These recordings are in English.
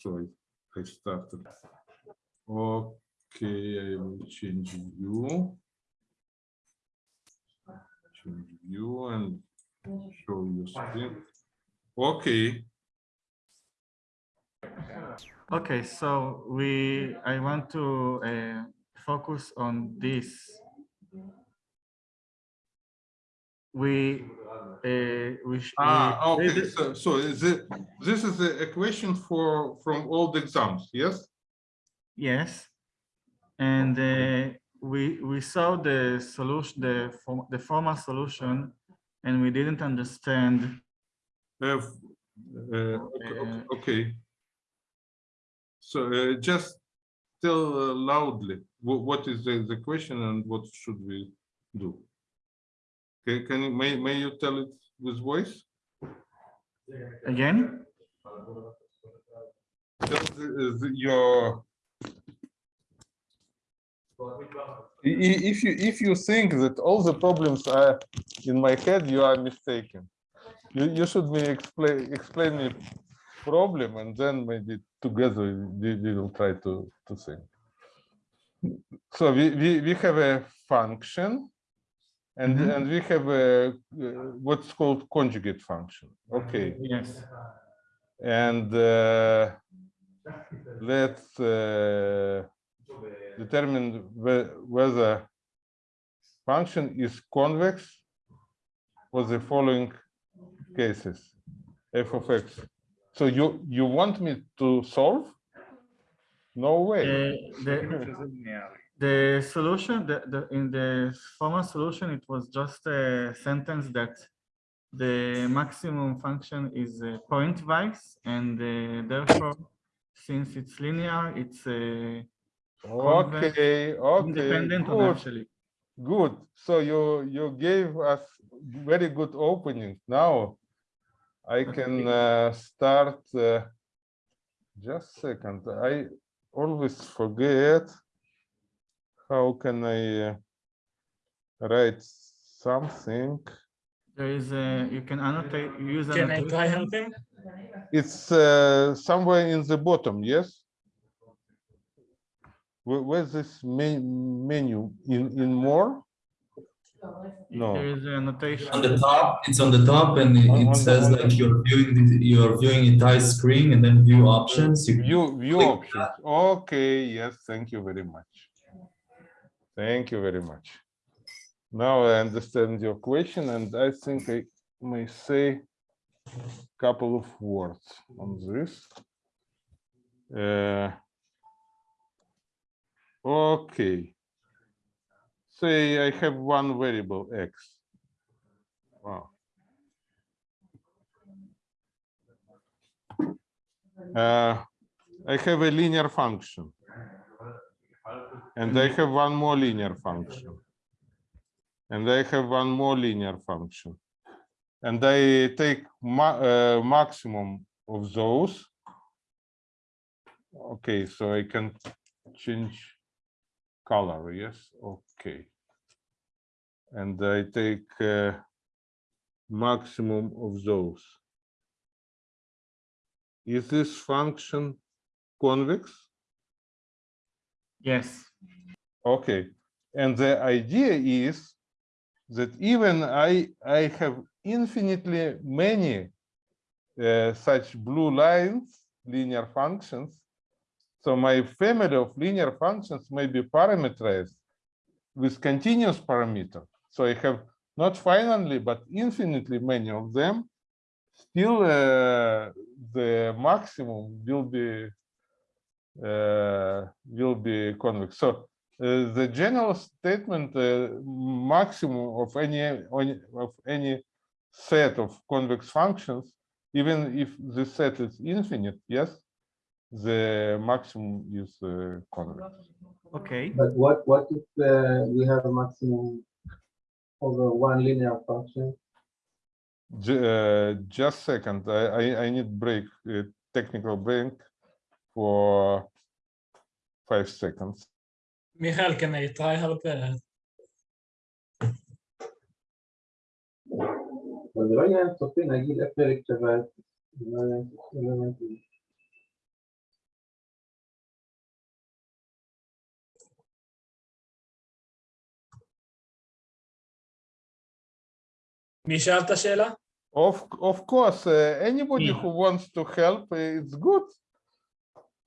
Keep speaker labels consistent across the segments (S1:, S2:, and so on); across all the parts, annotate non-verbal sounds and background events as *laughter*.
S1: sorry, I started. Okay, I will change view. Change view and show you screen. Okay,
S2: Okay, so we, I want to uh, focus on this. We, uh, we. sh-
S1: ah, okay, so, so is it, this is a question for, from all the exams, yes?
S2: Yes. And uh, we, we saw the solution, the, form- the formal solution, and we didn't understand.
S1: Uh, uh, okay, okay, okay. So uh, just tell uh, loudly, what is the, the question and what should we do? Okay, can you, may, may you tell it with voice?
S2: Again,
S1: the- uh, the- Your. If you, if you think that all the problems are in my head, you are mistaken. You, you should me explain, explain me problem and then maybe together we, we will try to, to think. So we, we, we have a function and,
S2: Mhm.
S1: and we have a, uh, what's called conjugate function. Okay.
S2: yes,
S1: And uh, let's uh, determine whe- whether function is convex for the following cases, f of x. So you, you want me to solve? No way.
S2: Uh, the, the solution, the, the, in the formal solution, it was just a sentence that the maximum function is uh, pointwise, and uh, therefore, since it's linear, it's convex,
S1: Okay, okay,
S2: independent
S1: good,
S2: actually.
S1: good. So you, you gave us very good opening. Now I can uh, start. uh, Just second, I always forget. How can I uh, write something?
S2: There is a, you can annotate, use
S3: Can I try
S2: annotation.
S3: help him?
S1: It's uh, somewhere in the bottom, yes? Where, where's this me- menu? In, in more? No.
S2: There is a annotation.
S4: on the top it's on the top and it,
S1: On- on
S4: it says
S1: on the-
S4: like you're viewing the, you're viewing entire screen and then view options you
S1: View, view
S4: click
S1: options. Okay, yes, thank you very much. Thank you very much. Now I understand your question and I think I may say a couple of words on this. Uh, Okay. Say I have one variable x. Wow. Uh, I have a linear function. And I have one more linear function. And I have one more linear function. And I take ma- uh, maximum of those. Okay, so I can change color, yes, okay. And I take uh, maximum of those. Is this function convex?
S2: Yes,
S1: Okay, and the idea is that even I, I have infinitely many uh, such blue lines, linear functions. So my family of linear functions may be parameterized with continuous parameter. So I have not finally, but infinitely many of them. Still, uh, the maximum will be uh, will be convex. So the general statement uh, maximum of any any- of any set of convex functions, even if the set is infinite, yes, the maximum is uh, convex.
S2: okay.
S5: But what, what if uh, we have a maximum over one linear function?
S1: Ju- uh, just second, I, I I need break, uh, technical break for five seconds.
S3: Michael, can I try help? Uh...
S1: Of, of course, uh, anybody
S2: yeah.
S1: who wants to help, eh, it's good.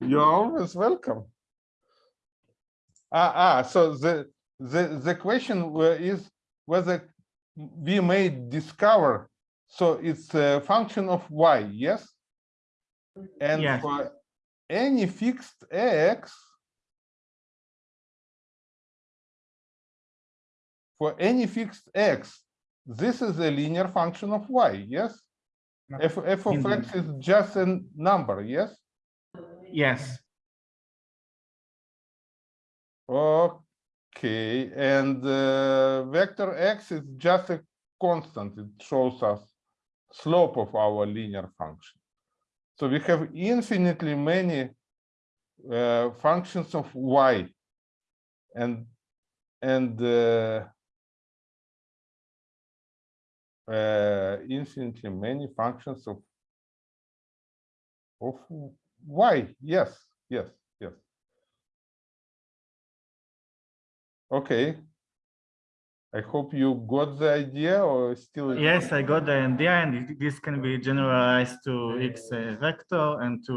S1: You're mm. always welcome. Ah, ah, so the, the, the question is whether we may discover, so it's a function of y, yes? And
S2: Yes.
S1: for any fixed x, for any fixed x, this is a linear function of y, yes?
S2: No.
S1: F, f of x is just a number, yes?
S2: Yes,
S1: Okay, and uh, vector x is just a constant. It shows us slope of our linear function. So we have infinitely many uh, functions of y, and and uh, uh, infinitely many functions of of y. Yes, yes, Okay. I hope you got the idea or still.
S2: yes, I got the idea, and this can be generalized to x uh, vector and to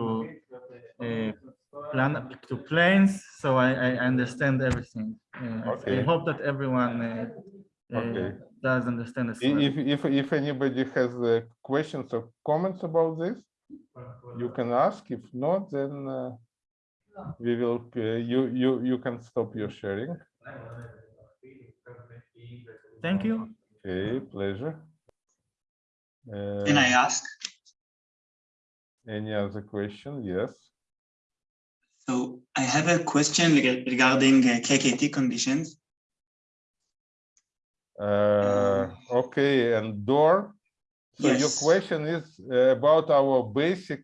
S2: uh, plan to planes. So I, I understand everything. Uh, I- I hope that everyone uh, uh,
S1: Okay.
S2: does understand
S1: I-
S2: well.
S1: If, if, if anybody has uh, questions or comments about this, you can ask. If not, then uh, we will, uh, you, you, you can stop your sharing.
S2: Thank you.
S1: Okay, pleasure.
S6: Can I
S1: Uh,
S6: ask?
S1: Any other question? Yes.
S6: So I have a question regarding uh, KKT conditions.
S1: Uh, okay, and door. So your question is uh, about our basic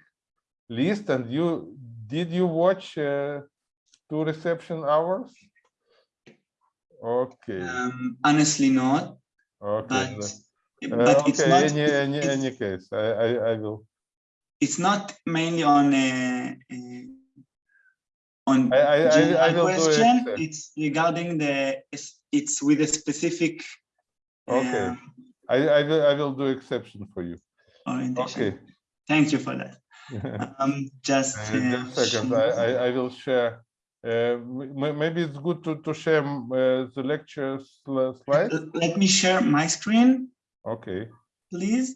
S1: list and you, did you watch uh, two reception hours? Okay,
S6: Um, honestly not,
S1: okay.
S6: but
S1: Uh,
S6: but it's
S1: Okay,
S6: not.
S1: any, any,
S6: it's-
S1: any case, I, I, I will,
S6: It's not mainly on a, uh, on
S1: I, I, I I
S6: general question.
S1: it.
S6: It's regarding the it's- it's with a specific.
S1: Okay.
S6: uh,
S1: I, I will, I will do exception for you. Okay.
S6: Thank you for that. *laughs* Um, just.
S1: Uh,
S6: uh,
S1: Just a second, I, I, I will share. Uh, m- m- maybe it's good to, to share uh, the lecture sli- slide.
S6: Let me share my screen,
S1: Okay,
S6: please.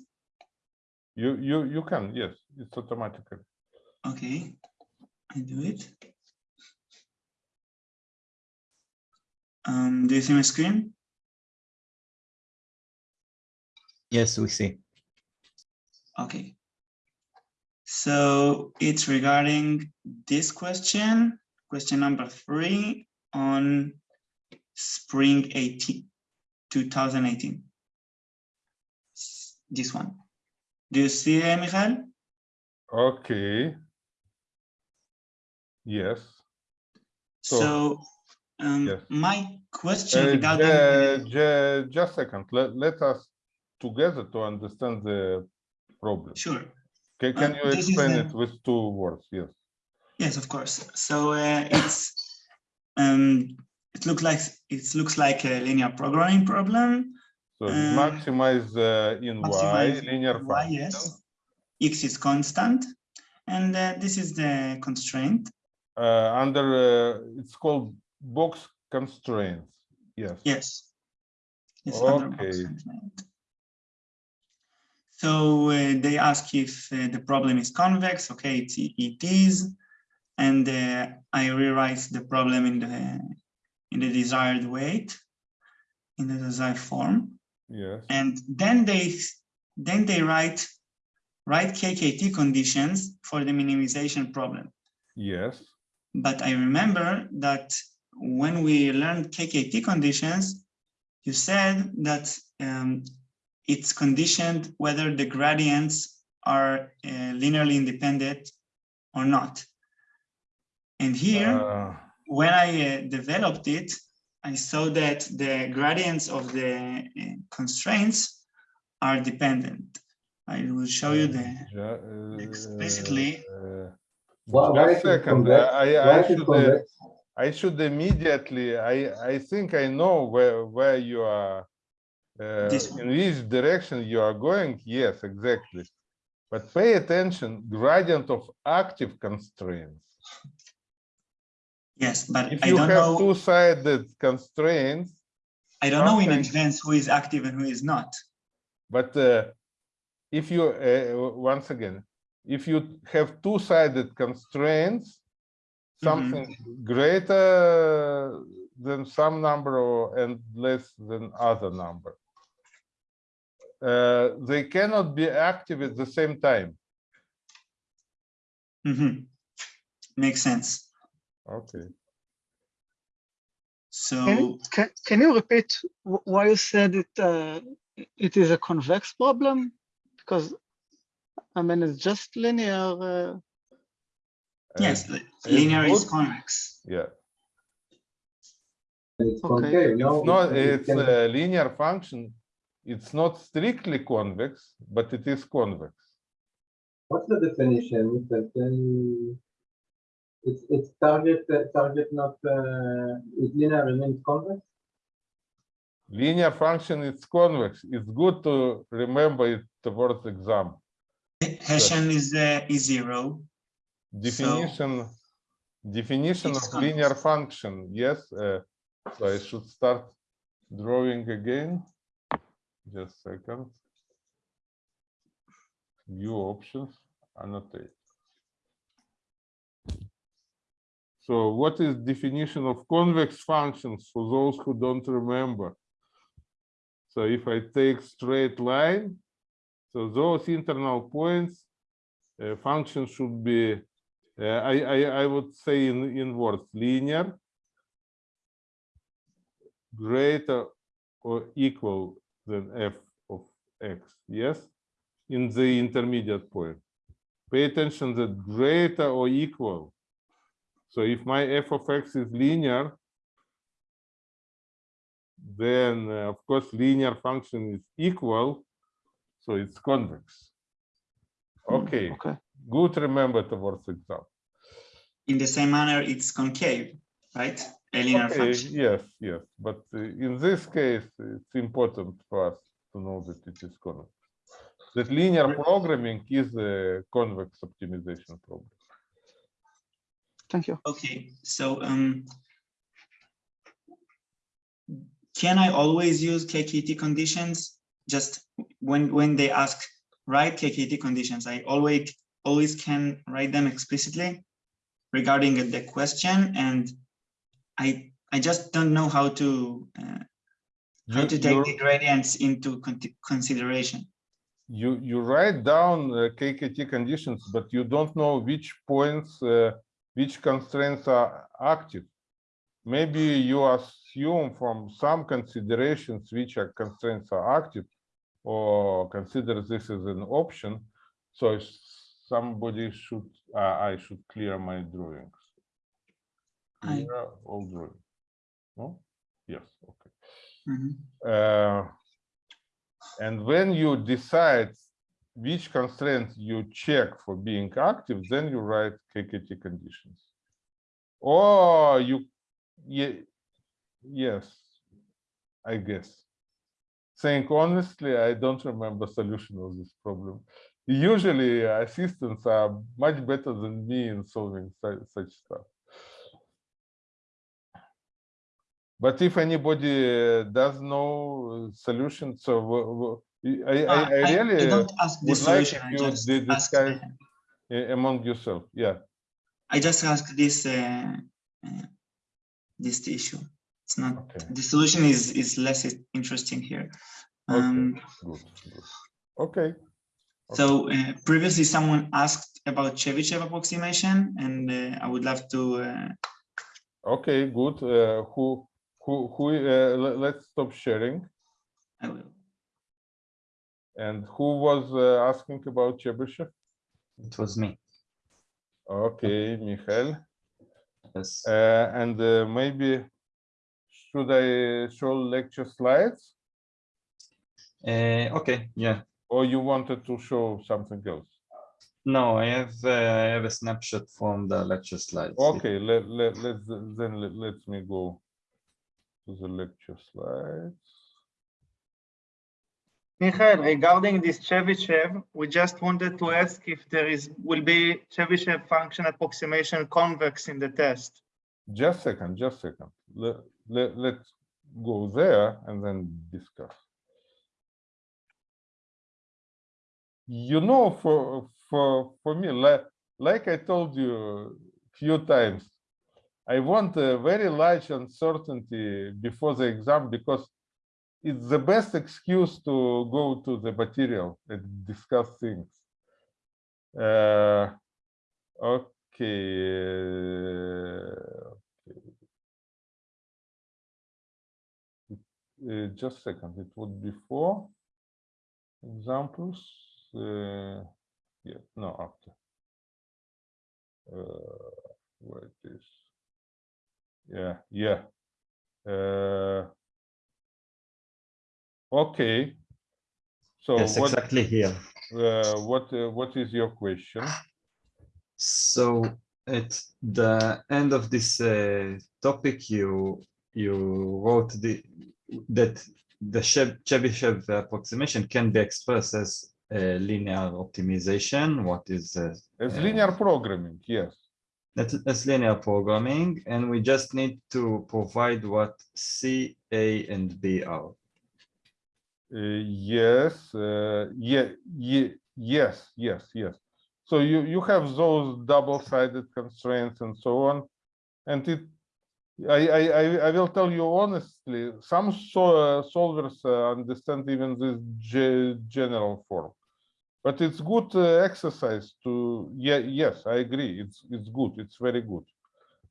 S1: you, you, you can, yes, it's automatically.
S6: Okay, I do it. Um, do you see my screen?
S7: Yes, we see.
S6: Okay. So it's regarding this question, question number three on spring 18, 2018. This one. Do you see, uh, Michael?
S1: Okay. Yes. So-
S6: So um,
S1: Yes.
S6: my question
S1: Uh,
S6: regarding. the-
S1: Just a second, let, let us together to understand the problem.
S6: Sure.
S1: Can, can
S6: Uh,
S1: you explain
S6: the-
S1: it with two words? Yes.
S6: Yes, of course. So uh, it's um, it looks like it looks like a linear programming problem.
S1: So
S6: Uh,
S1: maximize uh, in y linear
S6: Y,
S1: function.
S6: yes. X is constant, and uh, this is the constraint.
S1: Uh, under, uh, it's called box constraints. Yes.
S6: Yes. It's
S1: Okay.
S6: So uh, they ask if uh, the problem is convex. Okay, it, it is, and uh, I rewrite the problem in the in the desired weight, in the desired form.
S1: Yes.
S6: and then they then they write write KKT conditions for the minimization problem.
S1: Yes.
S6: But I remember that when we learned KKT conditions, you said that um, it's conditioned whether the gradients are uh, linearly independent or not. And here,
S1: Uh,
S6: when I uh, developed it, I saw that the gradients of the uh, constraints are dependent. I will show you the explicitly-
S1: uh,
S5: Why, why
S1: Just
S5: is it
S1: second,
S5: convex?
S1: I, I
S5: Why
S1: I should, uh. I should immediately, I, I think I know where, where you are uh, in which direction you are going, yes, exactly. But pay attention, gradient of active constraints.
S6: Yes, but
S1: If
S6: I
S1: you
S6: don't
S1: have
S6: know,
S1: two-sided constraints,
S6: I don't know in advance who is active and who is not.
S1: but uh, if you, uh, once again, if you have two-sided constraints, something greater than some number or and less than other number. Uh, they cannot be active at the same time.
S6: Mhm. Makes sense.
S1: Okay.
S6: So,
S8: Can, can, can you repeat why you said it, uh, it is a convex problem? Because, I mean, it's just linear, uh,
S6: yes,
S1: Uh,
S6: linear is convex.
S1: Yeah,
S5: it's
S8: Okay.
S5: concave, no?
S1: it's not,
S5: It- it
S1: it's a linear function. It's not strictly convex, but it is convex.
S5: What's the definition? Michael? Can you- It's, it's target, uh, target not, uh, is linear remains convex?
S1: Linear function is convex. It's good to remember it towards exam.
S6: Hessian is, uh, is zero.
S1: Definition, definition
S6: It's
S1: of linear function, yes. uh, So I should start drawing again. Just a second. View options, annotate. So what is definition of convex functions for those who don't remember? So if I take straight line, so those internal points, uh, function should be uh, I, I, I would say in, in words, linear, greater or equal than f of x, yes, in the intermediate point. Pay attention that greater or equal. So if my f of x is linear, then uh, of course linear function is equal, so it's convex. Okay,
S8: okay.
S1: good remember the towards exam.
S6: In the same manner, it's concave, right? A linear
S1: Okay,
S6: function.
S1: yes, yes, but uh, in this case, it's important for us to know that it is convex. That linear programming is a convex optimization problem.
S8: Thank you.
S6: Okay, so, um, can I always use KKT conditions? Just when, when they ask, write KKT conditions, I always, always can write them explicitly regarding the question and I, I just don't know how to, uh, how
S1: You,
S6: to take the gradients into con- consideration.
S1: you, you write down uh, KKT conditions, but you don't know which points, uh, which constraints are active. Maybe you assume from some considerations which are constraints are active or consider this as an option. So if somebody should, uh, I should clear my drawings.
S6: I-
S1: Clear all drawings. No? Yes, okay.
S6: Mhm.
S1: Uh, And when you decide which constraints you check for being active, then you write KKT conditions. Or you, ye- yes, I guess. Saying honestly, I don't remember solution of this problem. Usually assistants are much better than me in solving such stuff. But if anybody uh, does know uh, solution, so I, I,
S6: Ah,
S1: I really uh,
S6: don't ask
S1: like
S6: solution, I
S1: you
S6: just
S1: to
S6: ask,
S1: discuss among yourself, yeah.
S6: I just ask this, uh, uh, this issue. It's not,
S1: Okay.
S6: the solution is, is less interesting here. Um,
S1: Good, good. Okay,
S6: so uh, previously someone asked about Chebyshev approximation and uh, I would love to, uh,
S1: okay, good. Uh, who, who, who, uh, le- let's stop sharing.
S6: I will.
S1: And who was uh, asking about Chebyshev?
S7: It was me.
S1: Okay, Michael.
S7: Yes.
S1: Uh, and uh, maybe should I show lecture slides
S7: Uh, okay, yeah.
S1: or you wanted to show something else?
S7: No, I have uh, I have a snapshot from the lecture slides.
S1: Okay, let, let, let's, then let, let me go to the lecture slides.
S2: Michael, regarding this Chebyshev, we just wanted to ask if there is, will be Chebyshev function approximation convex in the test.
S1: Just second, just second. Let, let, let's go there and then discuss. You know, for, for, for me, like, like I told you a few times, I want a very large uncertainty before the exam because it's the best excuse to go to the material and discuss things. Uh, okay. uh, just a second, it would be four examples. Uh, yeah, no, after. Uh, where it is. Yeah, yeah. Uh, okay. So
S7: Yes,
S1: what,
S7: exactly here.
S1: uh, what, uh, what is your question?
S7: So at the end of this uh, topic, you you wrote the that the Chebyshev approximation can be expressed as a linear optimization. What is uh,
S1: As
S7: Uh,
S1: linear programming, yes.
S7: that as linear programming, and we just need to provide what C, A, and B are.
S1: Uh, yes, uh, yeah, yes, yes, yes. So you, you have those double-sided constraints and so on. And it, I, I, I, will tell you honestly, some so, uh, solvers understand even this ge- general form. But it's good exercise to, yeah, yes, I agree, it's, it's good, it's very good.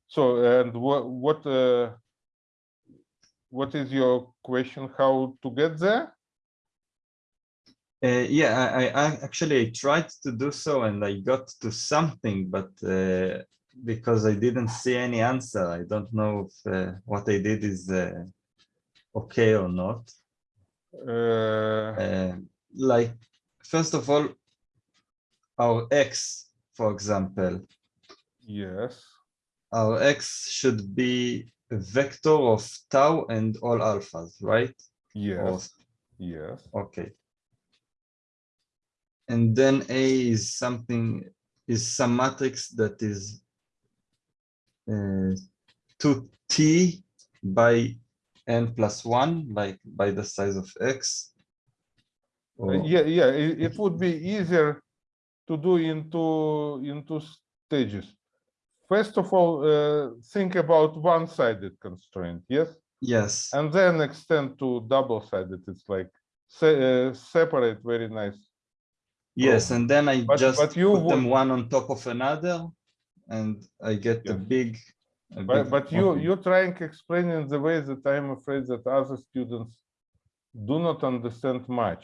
S1: So, and what, what, uh, what is your question, how to get there?
S7: Uh, yeah, I, I I actually tried to do so and I got to something, but uh, because I didn't see any answer, I don't know if uh, what I did is uh, okay or not.
S1: Uh,
S7: Uh, like, first of all, our x, for example,
S1: yes,
S7: our x should be a vector of tau and all alphas, right? Or-
S1: yes, yes,
S7: Okay. And then A is something, is some matrix that is uh, two T by N plus one, like by the size of X. Or-
S1: yeah, yeah, it, it would be easier to do into, into stages. First of all, uh, think about one-sided constraint, yes?
S7: Yes,
S1: And then extend to double-sided, it's like se- uh, separate very nice.
S7: Yes, and then I
S1: But-
S7: just
S1: but you
S7: put them one on top of another. And I get a big. a
S1: But,
S7: big-
S1: but you, you're trying to explain in the way that I'm afraid that other students do not understand much.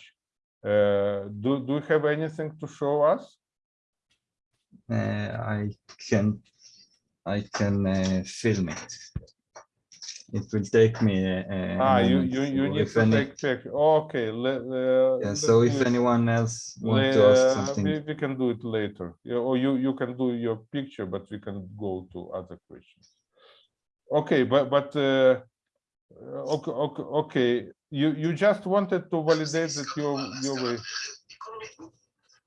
S1: Uh, do, do you have anything to show us?
S7: Uh, I can, I can uh, film it. It will take me. a
S1: Ah, you, you, you need to
S7: any-
S1: take picture. Okay, let, uh.
S7: Yeah,
S1: let
S7: so if anyone else wants to ask
S1: uh,
S7: something,
S1: We, we can do it later, Yeah, or you, you can do your picture, but we can go to other questions. Okay, but, but, uh, uh, okay, okay, okay, you, you just wanted to validate that your, your way.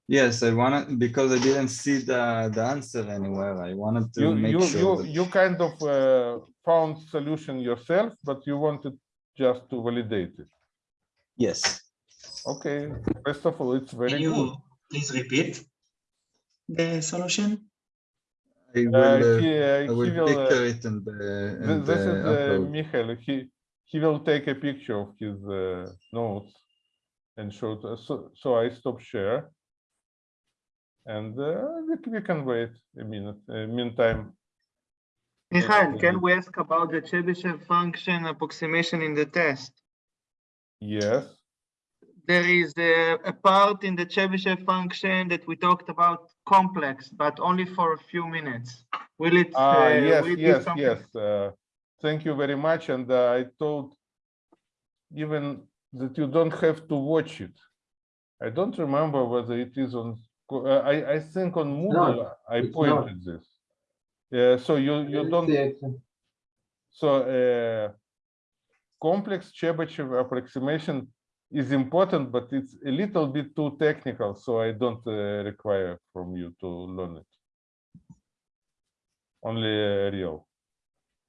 S7: yes, I wanted, because I didn't see the, the answer anywhere, I wanted to
S1: You,
S7: make
S1: you,
S7: sure
S1: you,
S7: that,
S1: you kind of, uh, found solution yourself, but you wanted just to validate it.
S7: yes.
S1: Okay, first of all, it's
S6: Can
S1: very good.
S6: please repeat the solution?
S7: I
S1: Uh,
S7: will, uh,
S1: he, uh,
S7: I
S1: he
S7: will
S1: will, uh,
S7: picture it and, uh, and
S1: This is. Michael. He he will take a picture of his uh, notes and show it. us. So so I stop share, and uh, we, we can wait a minute. Uh, meantime,
S2: Michael, can we ask about the Chebyshev function approximation in the test?
S1: yes,
S2: There is a, a part in the Chebyshev function that we talked about complex, but only for a few minutes. Will it?
S1: ah
S2: uh,
S1: yes
S2: will it
S1: yes yes. Uh, thank you very much. And uh, I told even that you don't have to watch it. I don't remember whether it is on. Uh, I I think on Moodle I
S5: it's not.
S1: pointed this. Yeah, so you you don't
S5: see.
S1: So uh, complex Chebyshev approximation is important, but it's a little bit too technical, so I don't uh, require from you to learn it. Only a real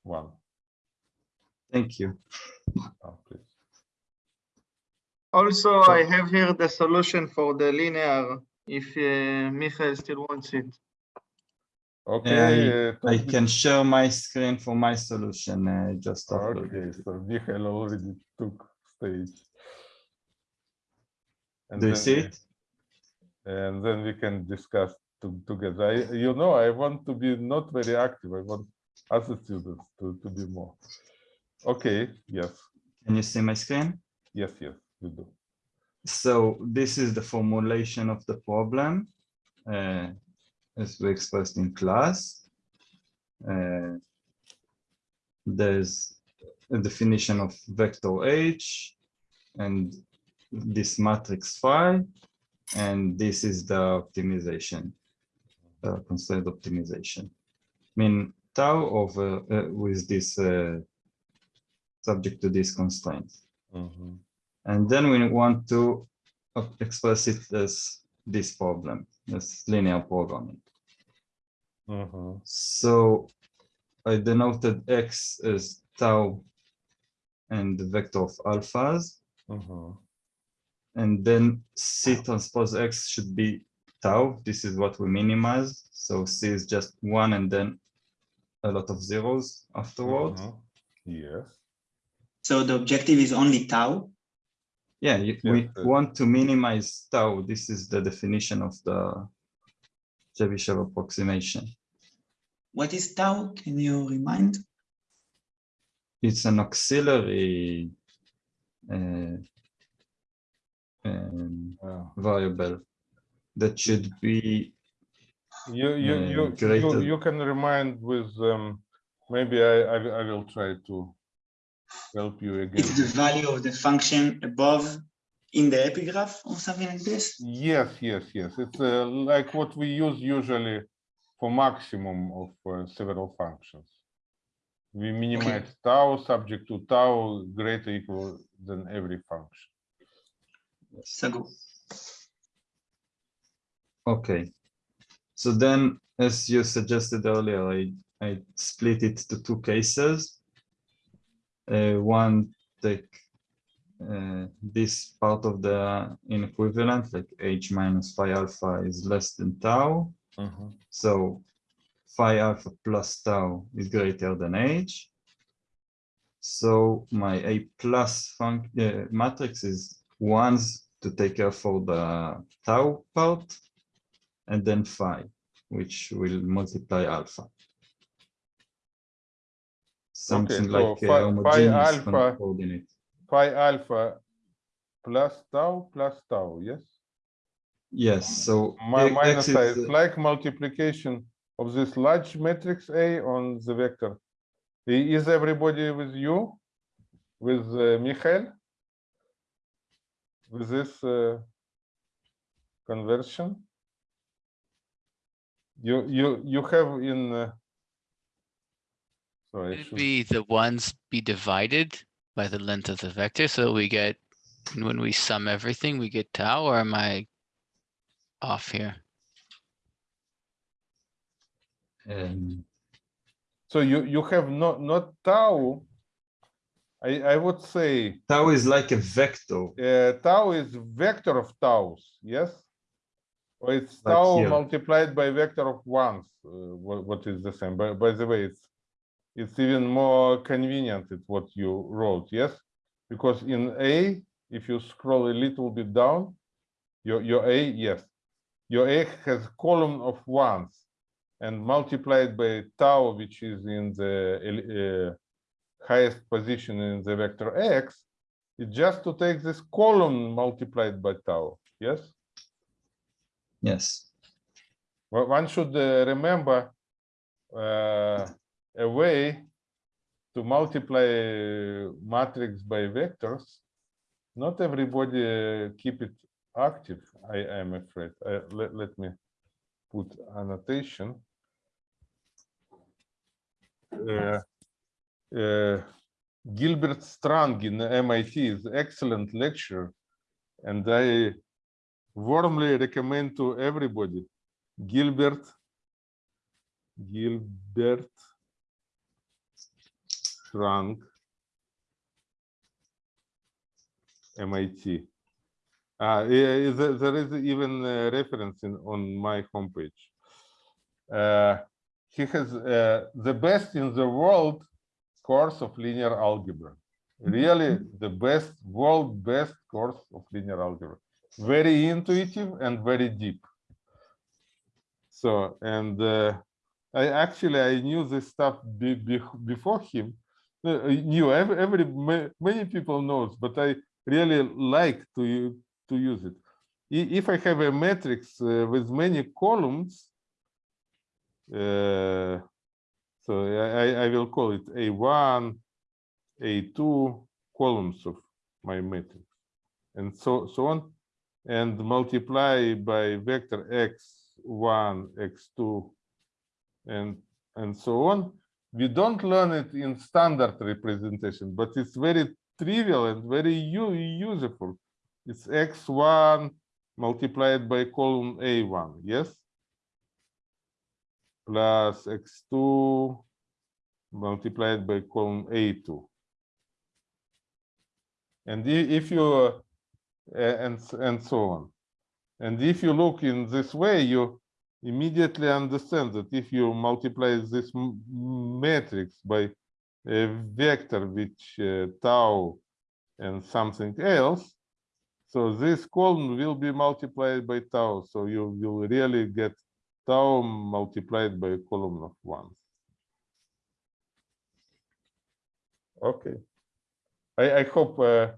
S1: one.
S7: Thank you.
S1: Oh.
S2: Also, I have here the solution for the linear, if uh, Michael still wants it.
S1: Okay. uh,
S7: I can share my screen for my solution I just after.
S1: Okay, so Michael already took stage. And
S7: Do you see it?
S1: And then we can discuss to- together. I, you know, I want to be not very active. I want other students to, to be more. Okay, yes,
S7: Can you see my screen?
S1: yes, yes, you do.
S7: So this is the formulation of the problem uh, as we expressed in class. Uh, There's a definition of vector H and this matrix phi, and this is the optimization, uh, constraint optimization. Mean tau over uh, with this uh, subject to this constraint.
S1: Mhm.
S7: And then we want to express it as this problem, as linear programming.
S1: Mhm.
S7: So I denoted x as tau and the vector of alphas,
S1: Mhm.
S7: and then c transpose x should be tau. This is what we minimize. So c is just one and then a lot of zeros afterwards.
S1: Mhm. Yes,
S6: So the objective is only tau.
S7: Yeah, you- we
S1: uh,
S7: want to minimize tau. This is the definition of the Chebyshev approximation.
S6: What is tau? Can you remind?
S7: It's an auxiliary uh, um,
S1: Yeah.
S7: variable that should be
S1: You, you,
S7: Uh,
S1: you, you, you can remind with, um, maybe I, I, will- I will try to help you again.
S6: It's the value of the function above in the epigraph or something like this?
S1: Yes, yes, yes. It's uh, like what we use usually for maximum of uh, several functions. We minimize tau subject to tau greater equal than every function.
S6: So go.
S7: okay. So then, as you suggested earlier, I, I split it to two cases. Uh, one take uh, this part of the inequivalent, like h minus phi alpha is less than tau.
S1: Mhm.
S7: So phi alpha plus tau is greater than h. So my A plus func uh, matrix is ones to take care for the tau part, and then phi, which will multiply alpha. Something
S1: so
S7: like
S1: phi-
S7: a homogeneous co-
S1: alpha-
S7: coordinate.
S1: Phi alpha plus tau plus tau, yes?
S7: Yes, so
S1: Mi-
S7: A-
S1: Minus
S7: X
S1: i
S7: is,
S1: is like multiplication of this large matrix A on the vector. Is everybody with you? With uh, Michael? With this uh, conversion? You, you, you have in. uh, Sorry, I
S9: Should
S1: should-
S9: be the ones be divided by the length of the vector, so we get, when we sum everything, we get tau, or am I off here?
S7: um,
S1: so you, you have not, not tau. I, I would say
S7: tau is like a vector.
S1: uh, tau is vector of taus, yes? Or it's
S7: Like
S1: tau
S7: here.
S1: multiplied by vector of ones, uh, what, what is the same, by, by the way, it's it's even more convenient, it's what you wrote, yes? Because in A, if you scroll a little bit down, your, your A, yes, your A has column of ones and multiplied by tau, which is in the uh, highest position in the vector X, it's just to take this column multiplied by tau, yes?
S7: Yes,
S1: Well, one should uh, remember uh, a way to multiply uh, matrix by vectors. Not everybody uh, keep it active, I am afraid. Uh, let, let me put annotation. Uh, uh, Gilbert Strang in MIT is excellent lecture and I warmly recommend to everybody Gilbert Gilbert Strang MIT. Uh, yeah, there, there is even a reference in, on my homepage. Uh, he has uh, the best in the world course of linear algebra. Really, the best, world best course of linear algebra. Very intuitive and very deep. So, and uh, I actually I knew this stuff be, be, before him. Uh, I knew every, every many people knows, but I really like to to use it. If I have a matrix uh, with many columns, uh, so I, I- will call it A1, A2 columns of my matrix, and so so on, and multiply by vector x1, x2, and and so on. We don't learn it in standard representation, but it's very trivial and very useful. It's x1 multiplied by column a1, yes? Plus x2 multiplied by column a2. And if you, uh, and, and so on. And if you look in this way, you immediately understand that if you multiply this matrix by a vector which uh, tau and something else, so this column will be multiplied by tau. So you will really get tau multiplied by a column of ones. Okay. I, I hope uh,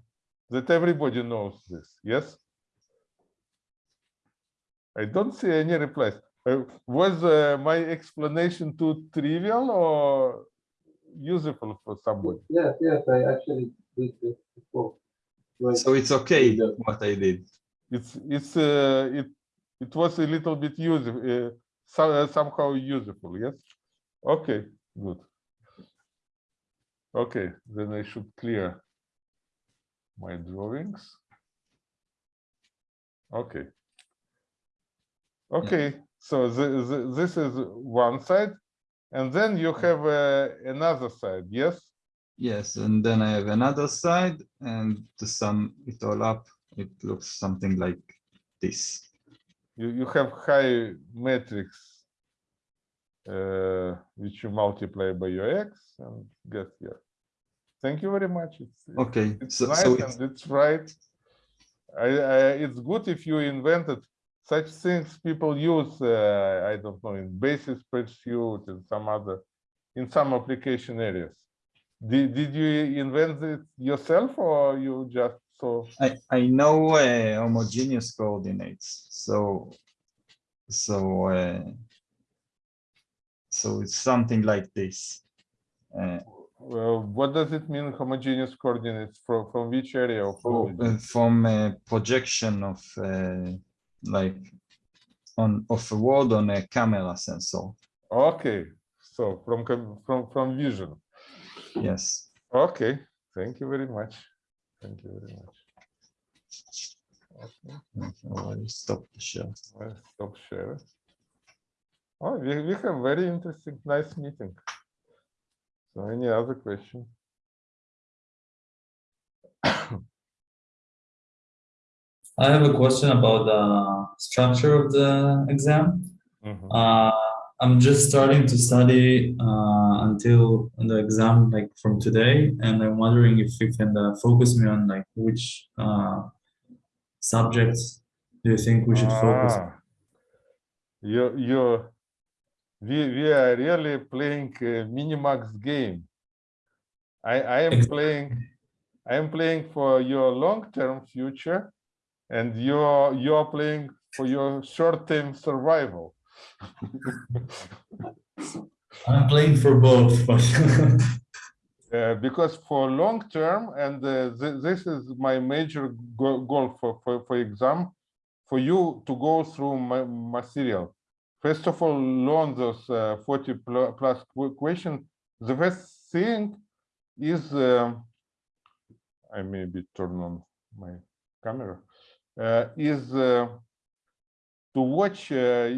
S1: that everybody knows this. Yes? I don't see any replies. Uh, was uh, my explanation too trivial or useful for somebody?
S5: Yes, yes, I actually did this before. Right.
S7: So it's okay
S5: Yeah.
S7: what I did.
S1: It's it's uh, it it was a little bit useful, uh, so, uh, somehow useful. Yes. Okay. Good. Okay, then I should clear my drawings. Okay. Okay, so the, the, this is one side, and then you have uh, another side. Yes.
S7: Yes, and then I have another side and to sum it all up, it looks something like this.
S1: you, you have high matrix uh, which you multiply by your x and get here. Thank you very much. It's,
S7: Okay,
S1: it's
S7: so,
S1: nice
S7: so it's,
S1: and it's right. I, I, it's good if you invented such things people use, uh, I don't know, in basis spreadsheet and some other, in some application areas. Did, did you invent it yourself or you just saw?
S7: I, I know uh, homogeneous coordinates, so, so, uh, so it's something like this. Uh,
S1: Well, what does it mean homogeneous coordinates from, from which area of
S7: Oh, uh, from a projection of uh, like on of a word on a camera sensor.
S1: Okay, so from, from, from vision.
S7: Yes.
S1: Okay, thank you very much. Thank you very much. Okay,
S7: Okay, I'll stop the share.
S1: I'll stop share. Oh, we, we have very interesting, nice meeting. So any other question? *coughs*
S4: I have a question about the structure of the exam.
S1: Mhm.
S4: Uh, I'm just starting to study uh, until the exam, like from today, and I'm wondering if you can uh, focus me on like which uh, subjects do you think we should focus?
S1: Ah, You, you, we, we are really playing a Minimax game. I, I am playing, I am playing for your long-term future and you're, you're playing for your short-term survival.
S4: I'm playing for both, but *laughs*
S1: Uh, because for long term, and uh, th- this is my major go- goal for, for, for exam, for you to go through my material. First of all, learn those uh, 40 pl- plus questions. The first thing is, um, I maybe turn on my camera. uh, is uh, to watch uh,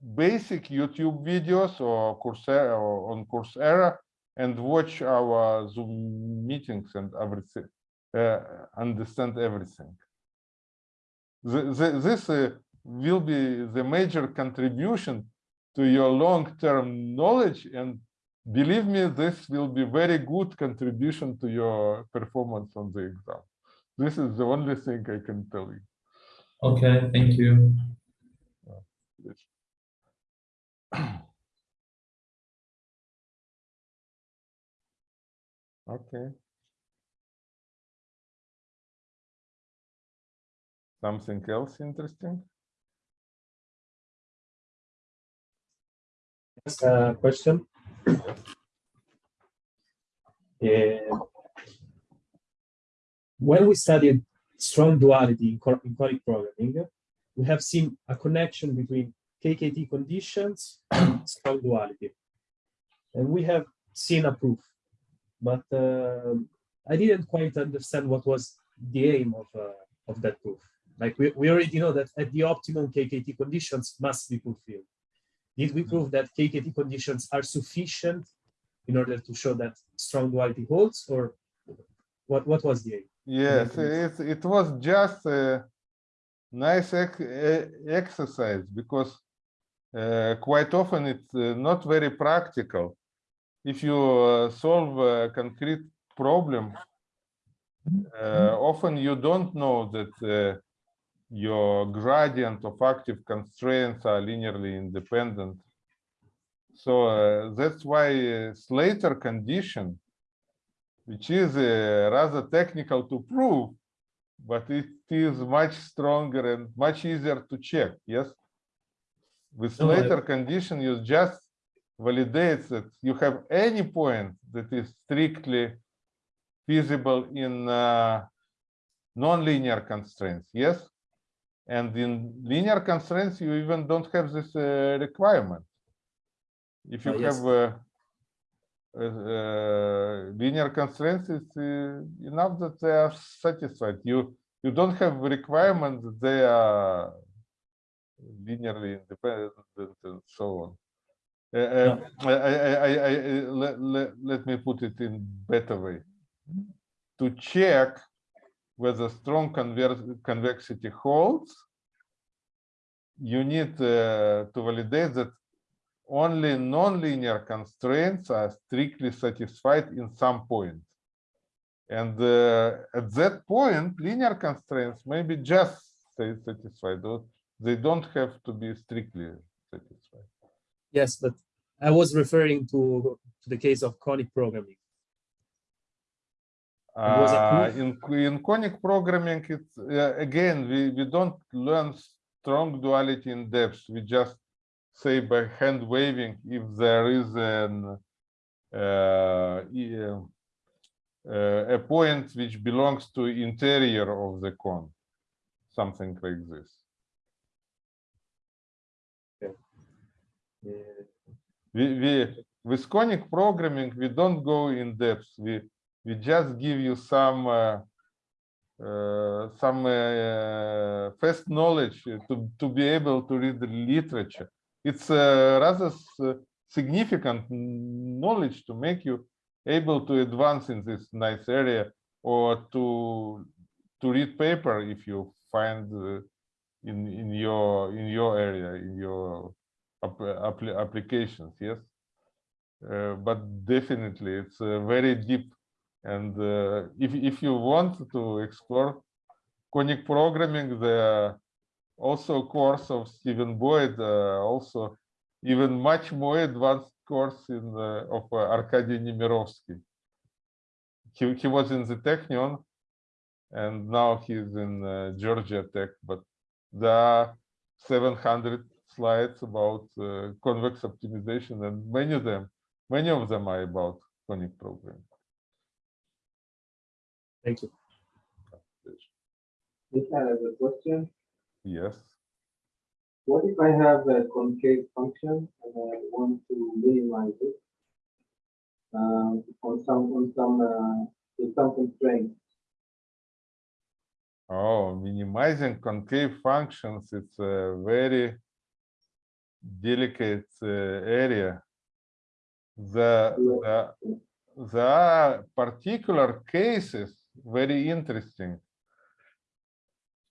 S1: basic YouTube videos or Coursera or on Coursera and watch our Zoom meetings and everything, uh, understand everything. The, the, this uh, will be the major contribution to your long-term knowledge and believe me, this will be very good contribution to your performance on the exam. This is the only thing I can tell you.
S4: Okay, thank you. *clears throat*
S1: Okay. Something else interesting?
S10: Yes, uh, question. *clears throat* When we studied strong duality in, in conic programming, we have seen a connection between KKT conditions and *clears throat* strong duality. And we have seen a proof, but uh, I didn't quite understand what was the aim of, uh, of that proof. Like we, we already know that at the optimum KKT conditions must be fulfilled. Did we prove that KKT conditions are sufficient in order to show that strong duality holds or what, what was the aim?
S1: Yes, it, it was just a nice exercise because uh, quite often it's uh, not very practical. If you uh, solve a concrete problem, uh, often you don't know that uh, your gradient of active constraints are linearly independent. So uh, that's why uh, Slater condition which is uh, rather technical to prove, but it is much stronger and much easier to check, yes? With
S10: No,
S1: later condition, you just validates that you have any point that is strictly feasible in uh, non-linear constraints, yes? And in linear constraints, you even don't have this uh, requirement. If you
S10: Uh, yes.
S1: have uh, linear constraints, it's uh, enough that they are satisfied. You you don't have requirement that they are linearly independent and so on. Uh, uh, I, I, I, I, let, let, let me put it in better way. To check whether strong convexity holds, you need uh, to validate that only non-linear constraints are strictly satisfied in some point. And uh, at that point, linear constraints may be just sa- satisfied, they don't have to be strictly satisfied.
S10: Yes, but I was referring to, to the case of conic programming.
S1: Uh, in in conic programming, it's uh, again we we don't learn strong duality in depth. We just say by hand waving if there is an uh, uh, a point which belongs to interior of the cone, something like this. We, we with conic programming we don't go in depth. We we just give you some uh, uh, some uh, first knowledge to to be able to read the literature. It's uh, rather s- significant knowledge to make you able to advance in this nice area or to to read paper if you find uh, in in your in your area in your applications yes. Uh, but definitely it's uh, very deep and uh, if if you want to explore conic programming are also course of Stephen Boyd uh, also even much more advanced course in uh, of uh, Arkady Nemirovsky. He, he was in the Technion and now he's in Georgia Tech but are 700 slides about uh, convex optimization and many of them many of them are about conic programming
S10: Thank you.
S5: Michael has a question.
S1: yes
S5: What if I have a concave function and I want to minimize it? Um, on some, on some, uh, with some constraints.
S1: Oh, minimizing concave functions, it's a very delicate uh, area. The, the, there are particular cases very interesting.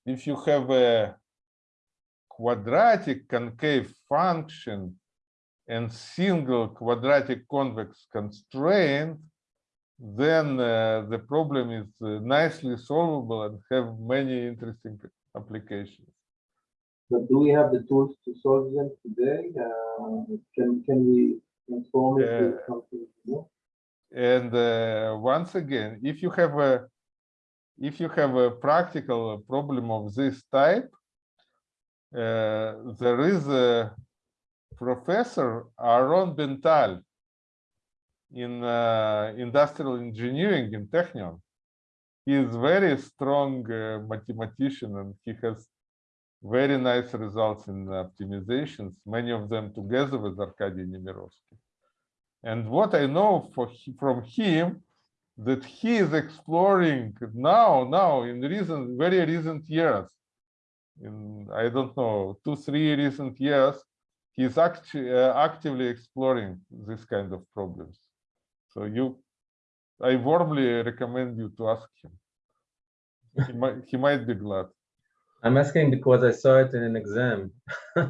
S1: If you have a quadratic concave function and single quadratic convex constraint, then uh, the problem is uh, nicely solvable and have many interesting applications.
S5: But do we have the tools to solve them today? Uh, can can we transform it into something new?
S1: And uh, once again, if you have a if you have a practical problem of this type, uh, there is a professor Aaron Ben-Tal in uh, industrial engineering in Technion. He is very strong uh, mathematician and he has very nice results in optimizations, many of them together with Arkady Nemirovsky. And what I know for, from him, that he is exploring now, now in recent, very recent years, in, I don't know, two, three recent years, he's actu- uh, actively exploring this kind of problems. So you, I warmly recommend you to ask him. He might, he might be glad.
S11: I'm asking because I saw it in an exam. *laughs*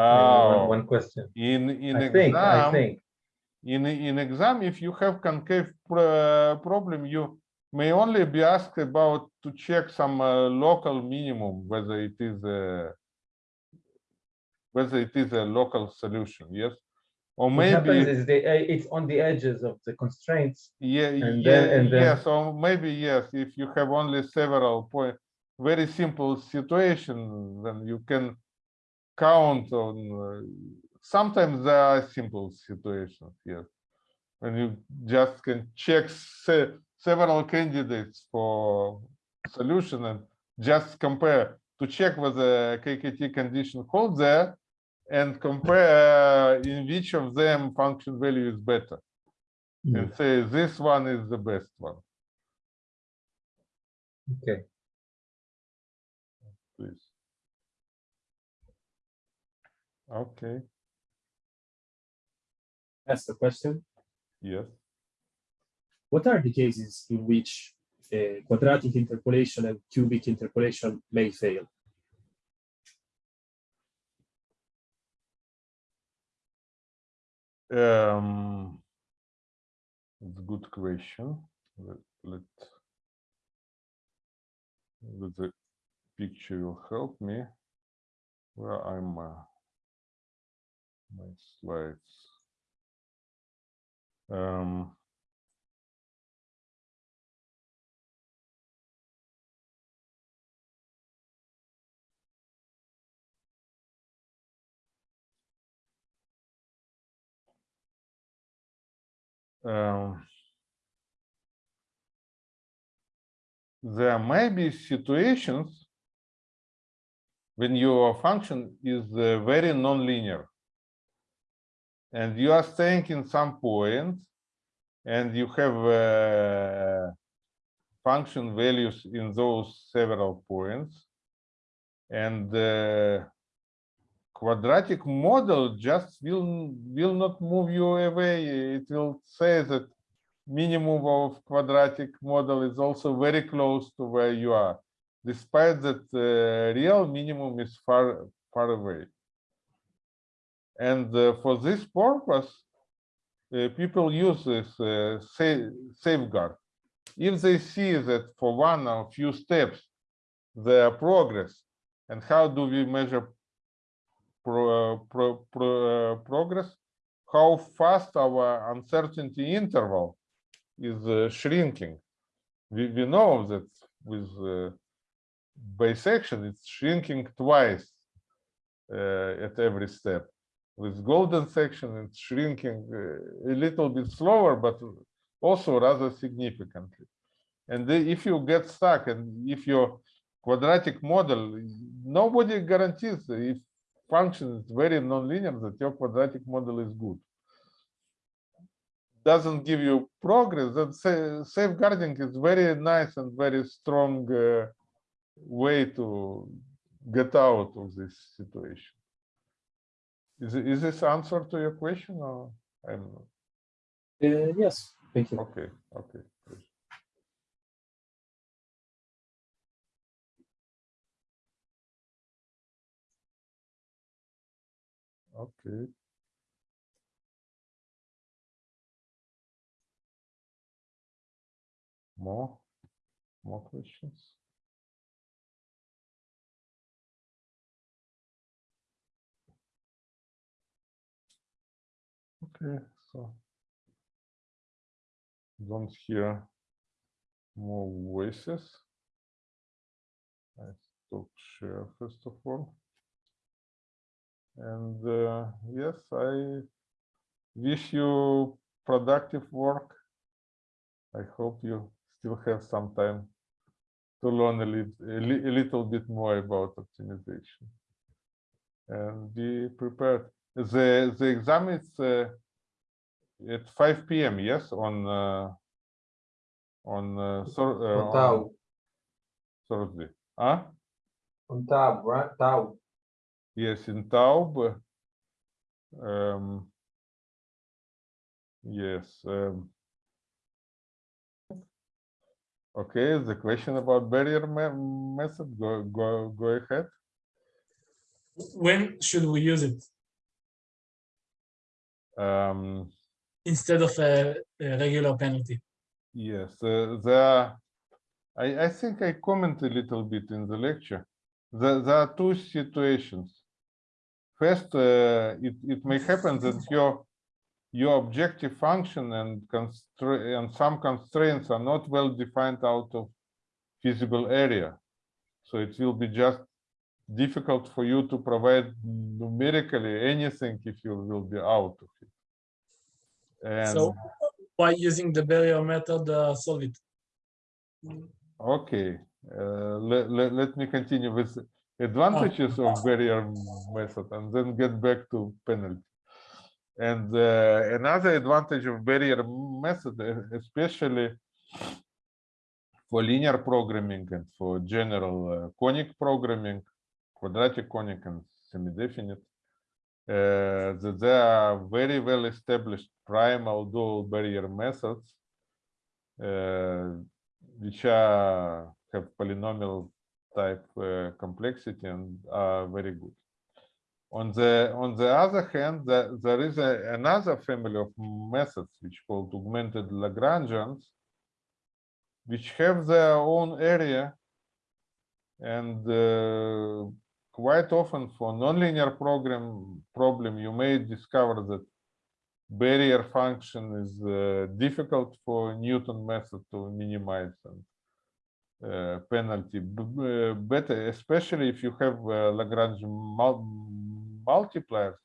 S1: Oh,
S11: one, one question.
S1: in, in
S11: I
S1: exam.
S11: think, I think.
S1: in in exam if you have concave pro- problem you may only be asked about to check some uh, local minimum whether it is a whether it is a local solution yes or
S11: What
S1: maybe
S11: is the, eh, it's on the edges of the constraints.
S1: yeah
S11: and
S1: yeah
S11: then- and then-
S1: yes or maybe yes if you have only several point very simple situation then you can count on uh, sometimes there are simple situations yes. When you just can check se- several candidates for solution and just compare to check whether KKT condition holds there and compare in which of them function value is better and say this one is the best one.
S11: Okay.
S1: please okay
S10: That's the question.
S1: yes
S10: What are the cases in which uh, quadratic interpolation and cubic interpolation may fail?
S1: Um, it's a good question. Let, let, let the picture will help me. Where I'm, uh, my slides. Um, um, there may be situations when your function is uh, very nonlinear and you are staying in some point and you have uh, function values in those several points. And the quadratic model just will will not move you away. It will say that minimum of quadratic model is also very close to where you are despite that uh, real minimum is far far away and uh, for this purpose uh, people use this uh, sa- safeguard. If they see that for one or few steps their progress and how do we measure pro, pro, pro, progress? How fast our uncertainty interval is shrinking. We, we know that with uh, bisection it's shrinking twice uh, at every step with golden section it's shrinking uh, a little bit slower but also rather significantly and if you get stuck and if your quadratic model nobody guarantees if function is very nonlinear that your quadratic model is good doesn't give you progress then safeguarding is very nice and very strong uh, way to get out of this situation. Is, is this answer to your question or I'm?
S10: Uh, yes, thank you.
S1: Okay, okay. Okay. More, more questions? Okay, so don't hear more voices. I stop share first of all. And uh, yes, I wish you productive work. I hope you still have some time to learn a, a little bit more about optimization. And be prepared. The the exam is uh, at 5 p.m. Yes, on uh, on uh, Thur- uh,
S11: On Tau,
S1: Thursday. Huh?
S11: on Tau, right? Tau.
S1: Yes, in Taub. Um, yes. Um, okay, the question about barrier me- method, go, go, go ahead.
S3: When should we use it
S1: Um,
S3: instead of a, a regular penalty?
S1: yes, uh, the, I, I think I comment a little bit in the lecture. The, there are two situations. First, uh, it, it may happen that your your objective function and and some constraints are not well defined out of feasible area. So it will be just difficult for you to provide numerically anything if you will be out of it. And
S3: So by using the barrier method, uh, solve it.
S1: okay, uh, let, let, let me continue with advantages of barrier method and then get back to penalty. And uh, another advantage of barrier method, uh, especially for linear programming and for general uh, conic programming, quadratic conic and semi-definite, uh, that there are very well established primal dual barrier methods, uh, which are have polynomial type uh, complexity and are very good. On the on the other hand, the, there is a, another family of methods which called augmented Lagrangians, which have their own area, and uh, quite often for nonlinear program problem you may discover that barrier function is uh, difficult for Newton method to minimize and uh, penalty better, especially if you have uh, Lagrange mul multipliers.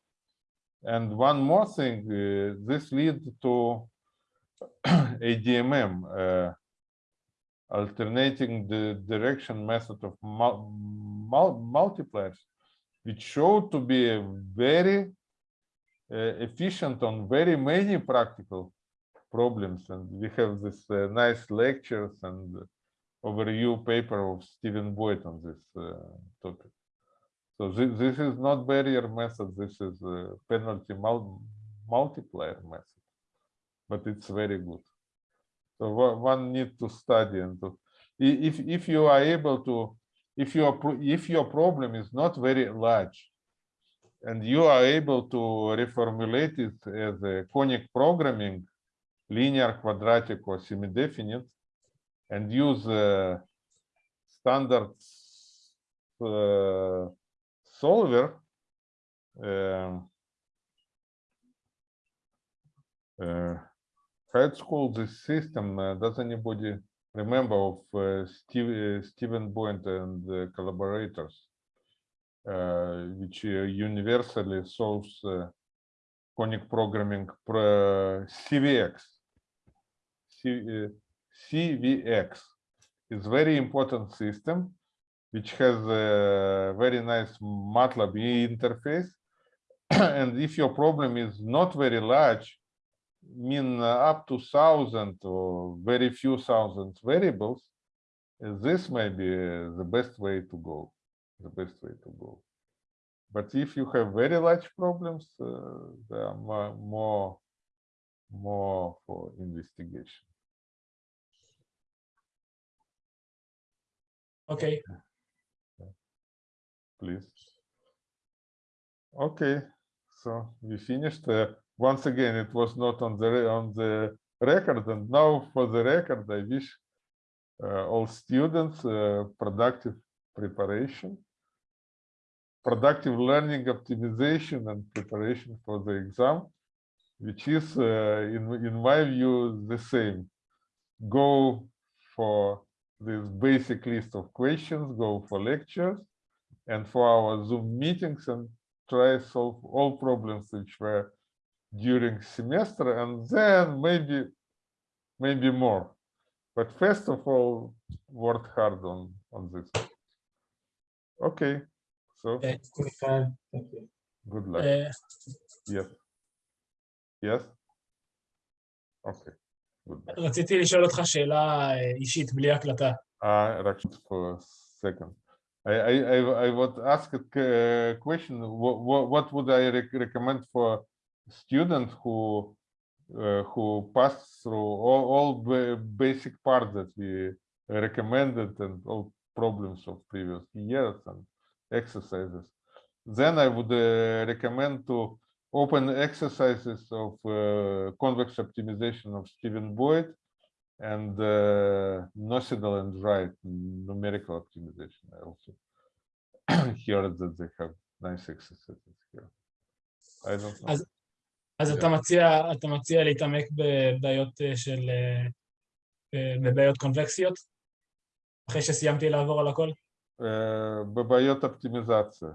S1: And one more thing, uh, this leads to *clears throat* ADMM, uh, alternating the direction method of mul mul multipliers, which showed to be a very efficient on very many practical problems. And we have this uh, nice lectures and overview paper of Stephen Boyd on this uh, topic. So this, this is not barrier method, this is penalty mul multiplier method, but it's very good. So one, need to study and to, if, if you are able to, if your, if your problem is not very large, and you are able to reformulate it as a conic programming, linear, quadratic, or semi-definite, and use uh, standard uh, solver, um, uh, called this system? Uh, does anybody remember of uh, Steve, uh, Stephen Boyd and collaborators, which uh, universally solves uh, conic programming pro CVX? C, CVX is very important system which has a very nice MATLAB interface. *coughs* and if your problem is not very large, mean uh, up to thousand or very few thousand variables, this may be the best way to go, the best way to go. But if you have very large problems, uh, there are more, more, more for investigation.
S3: Okay.
S1: Please. Okay, so we finished. Uh, once again, it was not on the on the record, and now for the record, I wish uh, all students uh, productive preparation productive learning, optimization, and preparation for the exam, which is, uh, in in my view, the same. Go for this basic list of questions, go for lectures, and for our Zoom meetings and try solve all problems which were during semester and then maybe maybe more. But first of all, work hard on on this. Okay, so
S3: אה,
S1: good luck.
S3: אה,
S1: Yes. Yes. Okay. Good luck.
S3: רציתי לשאול אותך שאלה אה, אישית, בלי הקלטה.
S1: Uh, Rakshit, for a second. I, I, I, I would ask a uh, question. What, what, what would I rec- recommend for students who uh, who passed through all, all ba- basic parts that we recommended and all problems of previous years and exercises. Then I would uh, recommend to open exercises of uh, convex optimization of Stephen Boyd and uh, Nocedal and Wright numerical optimization I also *clears throat* here that they have nice exercises here. I don't know.
S3: As אז
S1: yeah.
S3: אתה, מציע, אתה מציע להתעמק בבעיות של, בבעיות קונבקסיות? אחרי שסיימתי לעבור על הכל?
S1: אה, בבעיות אופטימיזציה.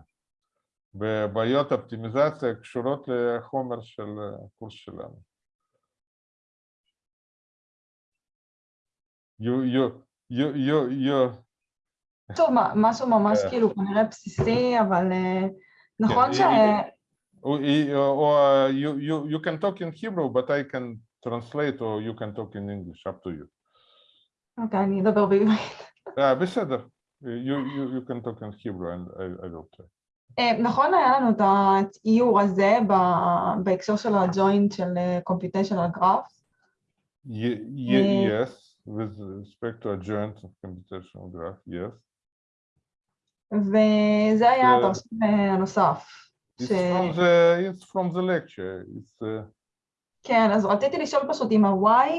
S1: בבעיות אופטימיזציה קשורות לחומר של הקורס שלנו. You, you, you, you, you,
S12: טוב, מה- משהו ממש
S1: אה.
S12: כאילו כנראה בסיסי, אבל אה, נכון
S1: כן,
S12: ש...
S1: אה, or, or you, you, you can talk in Hebrew, but I can translate, or you can talk in English, up to you.
S12: אוקיי, אני אדבר בעברית.
S1: אה, בסדר. You, you, you can talk in Hebrew and I, I will try.
S12: אה, נכון היה לנו את האיור הזה ב- בהקשר של הג'וינט של אה, computational graph.
S1: Ye- ye-
S12: Uh,
S1: yes, with respect to a joint of computational graph, yes.
S12: וזה היה
S1: אה,
S12: התרשים אה, הנוסף.
S1: It's
S12: ש...
S1: from the it's from the lecture. It's uh,
S12: כן, אז רציתי לשאול פשוט אם ה-y,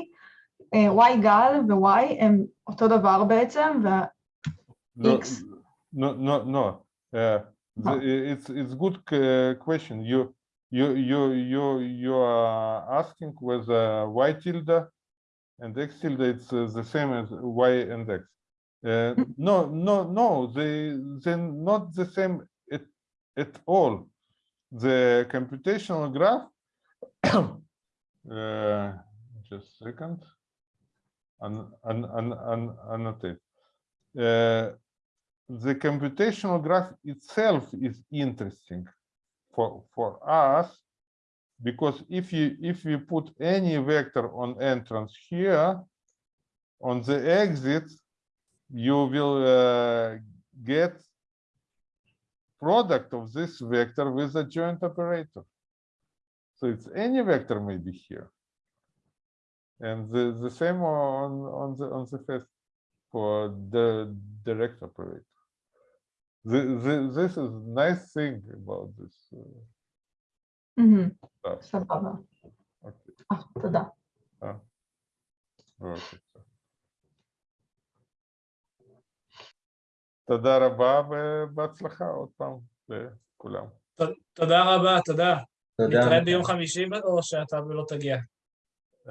S12: אה, y גל ו-y הם אותו דבר בעצם, ו...
S1: no,
S12: X.
S1: no, no, no. Uh, the, it's it's good uh, question. You you you you you are asking whether y tilde and x tilde it's uh, the same as y and x. Uh, *laughs* no, no, no. They they're not the same at at all. The computational graph. *coughs* uh, just a second. An, an, an, an, annotate. Uh, the computational graph itself is interesting for for us because if you if you put any vector on entrance here on the exit you will uh, get product of this vector with adjoint operator. So it's any vector maybe here. And the the same on on the on the first for the direct operator the, the, this is nice thing about this uh,
S12: מהמם,
S1: stuff.
S12: סבבה.
S1: Okay.
S12: אה, תודה.
S1: Okay. תודה רבה ובהצלחה עוד פעם לכולם.
S3: תודה רבה, תודה.
S11: תודה.
S3: נתראה ביום חמישי או שאתה לא תגיע?
S1: Uh,